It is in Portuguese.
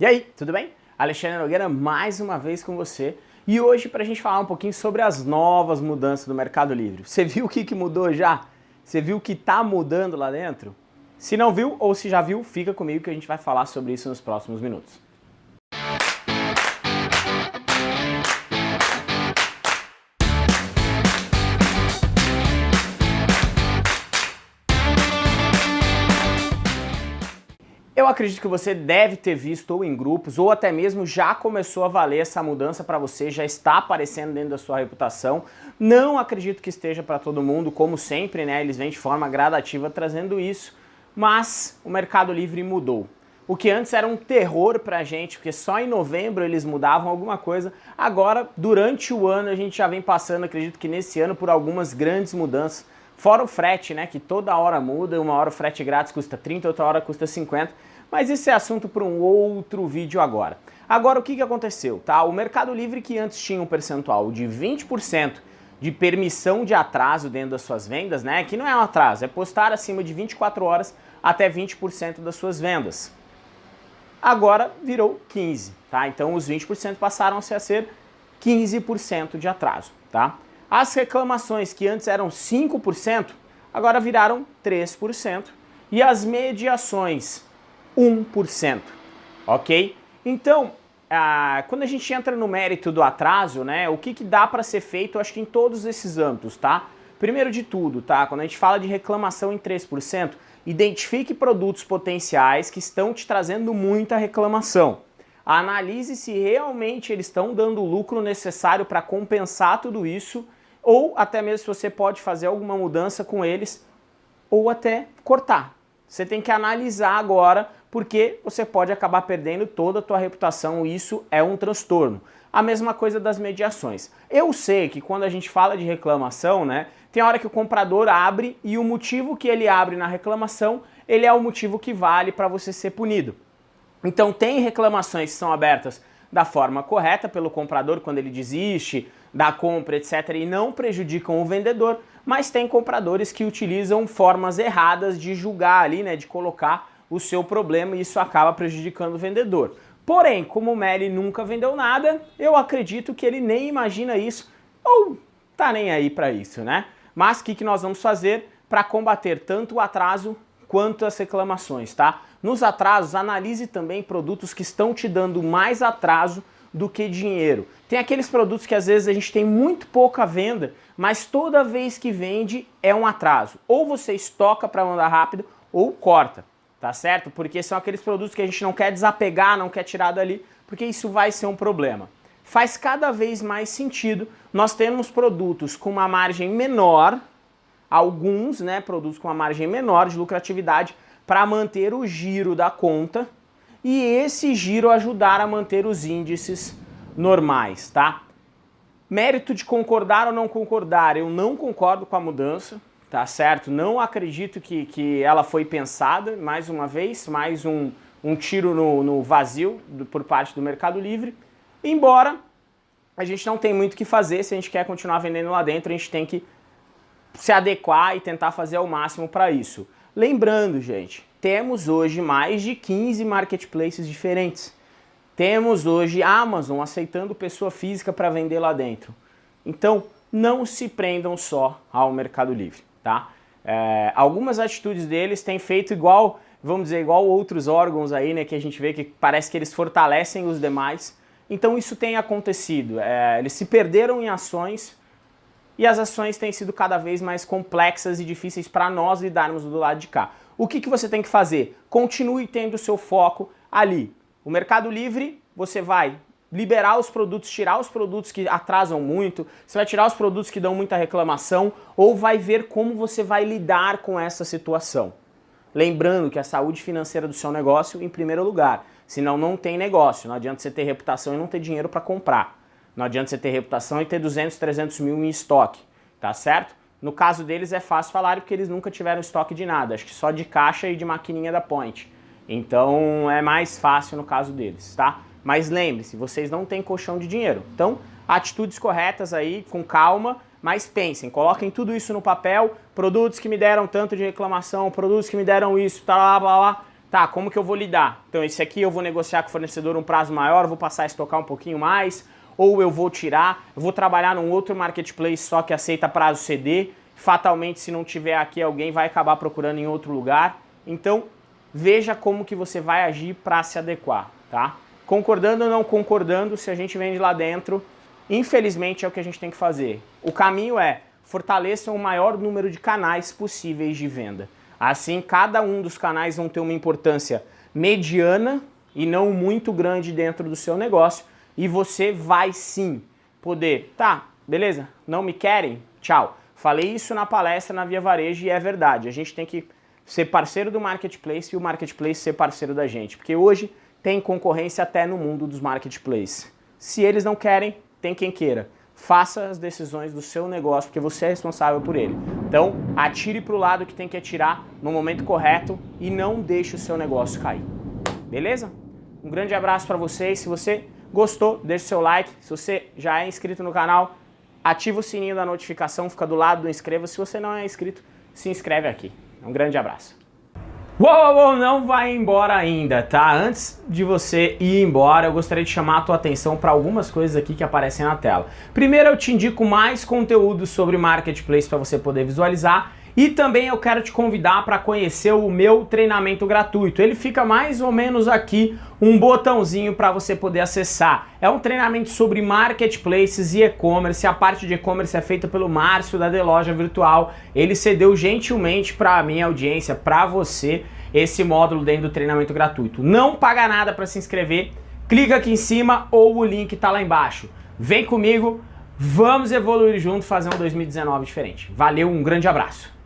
E aí, tudo bem? Alexandre Nogueira mais uma vez com você e hoje para a gente falar um pouquinho sobre as novas mudanças do Mercado Livre. Você viu o que, que mudou já? Você viu o que está mudando lá dentro? Se não viu ou se já viu, fica comigo que a gente vai falar sobre isso nos próximos minutos. Eu acredito que você deve ter visto ou em grupos ou até mesmo já começou a valer essa mudança para você, já está aparecendo dentro da sua reputação. Não acredito que esteja para todo mundo, como sempre, né? Eles vêm de forma gradativa trazendo isso, mas o Mercado Livre mudou. O que antes era um terror pra gente, porque só em novembro eles mudavam alguma coisa, agora durante o ano a gente já vem passando, acredito que nesse ano, por algumas grandes mudanças. Fora o frete, né, que toda hora muda, uma hora o frete grátis custa 30, outra hora custa 50, mas isso é assunto para um outro vídeo agora. Agora o que, que aconteceu? Tá? O Mercado Livre que antes tinha um percentual de 20% de permissão de atraso dentro das suas vendas, né? Que não é um atraso, é postar acima de 24 horas até 20% das suas vendas. Agora virou 15, tá? Então os 20% passaram a ser 15% de atraso, tá? As reclamações que antes eram 5%, agora viraram 3%. E as mediações 1%, ok? Então, ah, quando a gente entra no mérito do atraso, né, o que, que dá para ser feito, acho que em todos esses âmbitos, tá? Primeiro de tudo, tá? Quando a gente fala de reclamação em 3%, identifique produtos potenciais que estão te trazendo muita reclamação. Analise se realmente eles estão dando o lucro necessário para compensar tudo isso, ou até mesmo se você pode fazer alguma mudança com eles, ou até cortar. Você tem que analisar agora porque você pode acabar perdendo toda a tua reputação e isso é um transtorno. A mesma coisa das mediações. Eu sei que quando a gente fala de reclamação, né, tem hora que o comprador abre e o motivo que ele abre na reclamação, ele é o motivo que vale para você ser punido. Então tem reclamações que são abertas da forma correta pelo comprador quando ele desiste da compra, etc, e não prejudicam o vendedor, mas tem compradores que utilizam formas erradas de julgar ali, né, de colocar o seu problema e isso acaba prejudicando o vendedor. Porém, como o Meli nunca vendeu nada, eu acredito que ele nem imagina isso ou tá nem aí para isso, né? Mas o que, que nós vamos fazer para combater tanto o atraso quanto as reclamações, tá? Nos atrasos, analise também produtos que estão te dando mais atraso do que dinheiro. Tem aqueles produtos que às vezes a gente tem muito pouca venda, mas toda vez que vende é um atraso. Ou você estoca para mandar rápido ou corta tá certo? Porque são aqueles produtos que a gente não quer desapegar, não quer tirar dali, porque isso vai ser um problema. Faz cada vez mais sentido nós termos produtos com uma margem menor, alguns né, produtos com uma margem menor de lucratividade, para manter o giro da conta e esse giro ajudar a manter os índices normais, tá? Mérito de concordar ou não concordar, eu não concordo com a mudança, tá certo? Não acredito que, que ela foi pensada, mais uma vez, mais um, um tiro no, no vazio do, por parte do Mercado Livre, embora a gente não tem muito o que fazer, se a gente quer continuar vendendo lá dentro, a gente tem que se adequar e tentar fazer o máximo para isso. Lembrando, gente, temos hoje mais de 15 marketplaces diferentes. Temos hoje Amazon aceitando pessoa física para vender lá dentro. Então, não se prendam só ao Mercado Livre tá? É, algumas atitudes deles têm feito igual, vamos dizer, igual outros órgãos aí, né, que a gente vê que parece que eles fortalecem os demais. Então isso tem acontecido, é, eles se perderam em ações e as ações têm sido cada vez mais complexas e difíceis para nós lidarmos do lado de cá. O que, que você tem que fazer? Continue tendo seu foco ali. O Mercado Livre, você vai liberar os produtos, tirar os produtos que atrasam muito, você vai tirar os produtos que dão muita reclamação ou vai ver como você vai lidar com essa situação. Lembrando que a saúde financeira do seu negócio em primeiro lugar, senão não tem negócio, não adianta você ter reputação e não ter dinheiro para comprar. Não adianta você ter reputação e ter 200, 300 mil em estoque, tá certo? No caso deles é fácil falar porque eles nunca tiveram estoque de nada, acho que só de caixa e de maquininha da Point. Então é mais fácil no caso deles, tá? Mas lembre-se, vocês não têm colchão de dinheiro. Então, atitudes corretas aí, com calma, mas pensem, coloquem tudo isso no papel, produtos que me deram tanto de reclamação, produtos que me deram isso, tá lá, lá, lá, Tá, como que eu vou lidar? Então esse aqui eu vou negociar com o fornecedor um prazo maior, vou passar a estocar um pouquinho mais, ou eu vou tirar, vou trabalhar num outro marketplace só que aceita prazo CD, fatalmente se não tiver aqui alguém vai acabar procurando em outro lugar. Então veja como que você vai agir para se adequar, tá? Concordando ou não concordando, se a gente vende lá dentro, infelizmente é o que a gente tem que fazer. O caminho é fortaleçam o maior número de canais possíveis de venda. Assim, cada um dos canais vão ter uma importância mediana e não muito grande dentro do seu negócio e você vai sim poder, tá, beleza, não me querem? Tchau. Falei isso na palestra na Via Varejo e é verdade, a gente tem que ser parceiro do Marketplace e o Marketplace ser parceiro da gente, porque hoje tem concorrência até no mundo dos Marketplaces. Se eles não querem, tem quem queira. Faça as decisões do seu negócio, porque você é responsável por ele. Então, atire para o lado que tem que atirar no momento correto e não deixe o seu negócio cair. Beleza? Um grande abraço para vocês. Se você gostou, deixe seu like. Se você já é inscrito no canal, ativa o sininho da notificação, fica do lado do inscreva. Se você não é inscrito, se inscreve aqui. Um grande abraço. Uou, uou, uou, não vai embora ainda, tá? Antes de você ir embora, eu gostaria de chamar a tua atenção para algumas coisas aqui que aparecem na tela. Primeiro, eu te indico mais conteúdo sobre Marketplace para você poder visualizar e também eu quero te convidar para conhecer o meu treinamento gratuito. Ele fica mais ou menos aqui, um botãozinho para você poder acessar. É um treinamento sobre marketplaces e e-commerce. A parte de e-commerce é feita pelo Márcio da The Loja Virtual. Ele cedeu gentilmente para a minha audiência, para você, esse módulo dentro do treinamento gratuito. Não paga nada para se inscrever. Clica aqui em cima ou o link está lá embaixo. Vem comigo, vamos evoluir junto, fazer um 2019 diferente. Valeu, um grande abraço.